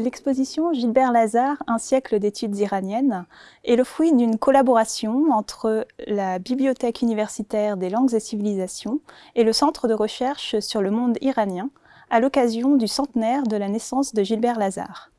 L'exposition Gilbert Lazare, un siècle d'études iraniennes, est le fruit d'une collaboration entre la Bibliothèque universitaire des langues et civilisations et le Centre de recherche sur le monde iranien, à l'occasion du centenaire de la naissance de Gilbert Lazare.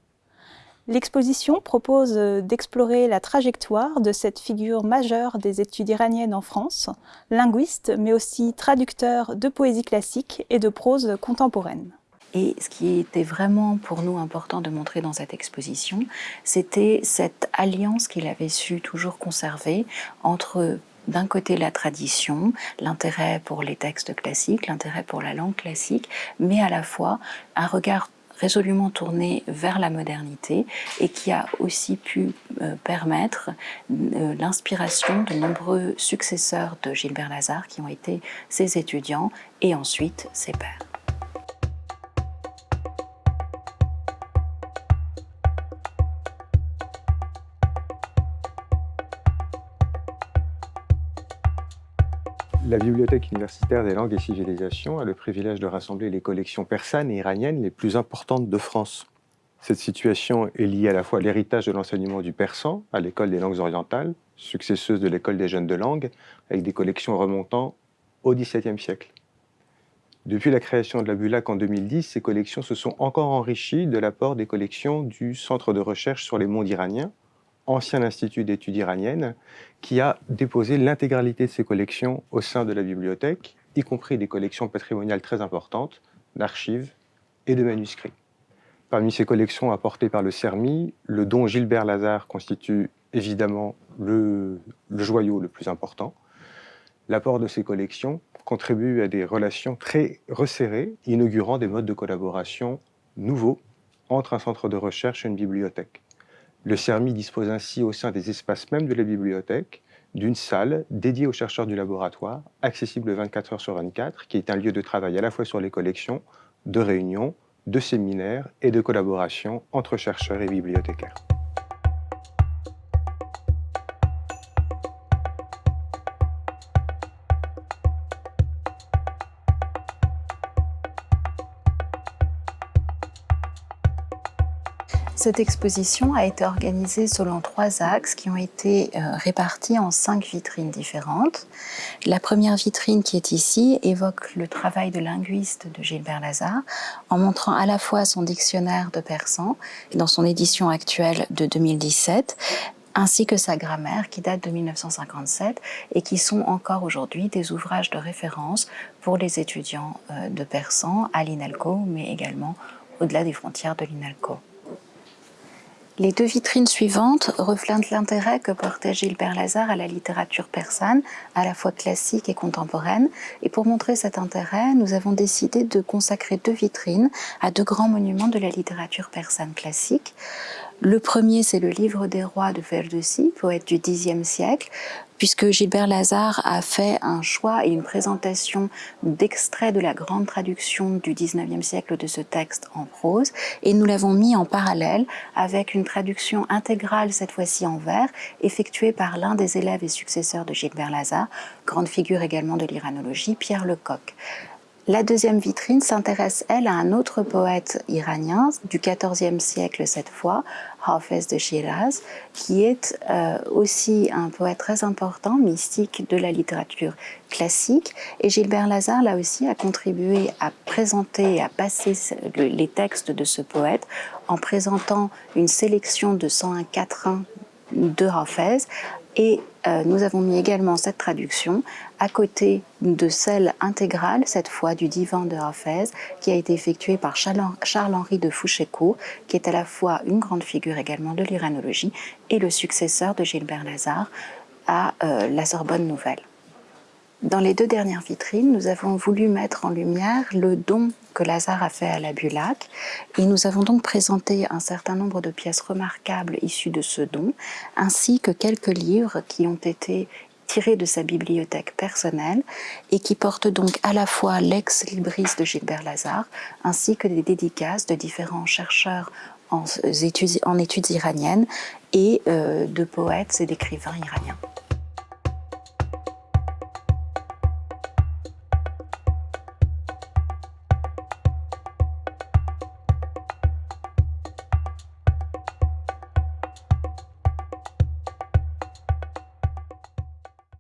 L'exposition propose d'explorer la trajectoire de cette figure majeure des études iraniennes en France, linguiste mais aussi traducteur de poésie classique et de prose contemporaine. Et ce qui était vraiment pour nous important de montrer dans cette exposition, c'était cette alliance qu'il avait su toujours conserver entre d'un côté la tradition, l'intérêt pour les textes classiques, l'intérêt pour la langue classique, mais à la fois un regard résolument tourné vers la modernité et qui a aussi pu euh, permettre euh, l'inspiration de nombreux successeurs de Gilbert Lazare qui ont été ses étudiants et ensuite ses pères. La Bibliothèque universitaire des langues et civilisations a le privilège de rassembler les collections persanes et iraniennes les plus importantes de France. Cette situation est liée à la fois à l'héritage de l'enseignement du persan à l'école des langues orientales, successeuse de l'école des jeunes de langue, avec des collections remontant au XVIIe siècle. Depuis la création de la BULAC en 2010, ces collections se sont encore enrichies de l'apport des collections du Centre de recherche sur les mondes iraniens, ancien institut d'études iraniennes, qui a déposé l'intégralité de ses collections au sein de la bibliothèque, y compris des collections patrimoniales très importantes, d'archives et de manuscrits. Parmi ces collections apportées par le CERMI, le don Gilbert Lazare constitue évidemment le, le joyau le plus important. L'apport de ces collections contribue à des relations très resserrées, inaugurant des modes de collaboration nouveaux entre un centre de recherche et une bibliothèque. Le CERMI dispose ainsi au sein des espaces même de la bibliothèque d'une salle dédiée aux chercheurs du laboratoire, accessible 24 heures sur 24, qui est un lieu de travail à la fois sur les collections, de réunions, de séminaires et de collaboration entre chercheurs et bibliothécaires. Cette exposition a été organisée selon trois axes qui ont été euh, répartis en cinq vitrines différentes. La première vitrine qui est ici évoque le travail de linguiste de Gilbert Lazare en montrant à la fois son dictionnaire de persan dans son édition actuelle de 2017 ainsi que sa grammaire qui date de 1957 et qui sont encore aujourd'hui des ouvrages de référence pour les étudiants euh, de persan à l'INALCO mais également au-delà des frontières de l'INALCO. Les deux vitrines suivantes reflètent l'intérêt que portait Gilbert Lazare à la littérature persane, à la fois classique et contemporaine. Et pour montrer cet intérêt, nous avons décidé de consacrer deux vitrines à deux grands monuments de la littérature persane classique. Le premier, c'est le Livre des rois de Ferdowsi, poète du Xe siècle, puisque Gilbert Lazare a fait un choix et une présentation d'extraits de la grande traduction du XIXe siècle de ce texte en prose, et nous l'avons mis en parallèle avec une traduction intégrale, cette fois-ci en vers, effectuée par l'un des élèves et successeurs de Gilbert Lazare, grande figure également de l'iranologie, Pierre Lecoq. La deuxième vitrine s'intéresse, elle, à un autre poète iranien du XIVe siècle cette fois, Hafez de Shiraz, qui est euh, aussi un poète très important, mystique de la littérature classique. Et Gilbert Lazare, là aussi, a contribué à présenter à passer les textes de ce poète en présentant une sélection de 101 quatrains de Hafez et euh, nous avons mis également cette traduction à côté de celle intégrale, cette fois du divan de Hafez, qui a été effectuée par Charles-Henri de Fouchécourt, qui est à la fois une grande figure également de l'iranologie et le successeur de Gilbert Lazare à euh, la Sorbonne Nouvelle. Dans les deux dernières vitrines, nous avons voulu mettre en lumière le don que Lazare a fait à la Bulac et nous avons donc présenté un certain nombre de pièces remarquables issues de ce don, ainsi que quelques livres qui ont été tirés de sa bibliothèque personnelle et qui portent donc à la fois l'ex-libris de Gilbert Lazare ainsi que des dédicaces de différents chercheurs en études, iraniennes et euh, de poètes et d'écrivains iraniens.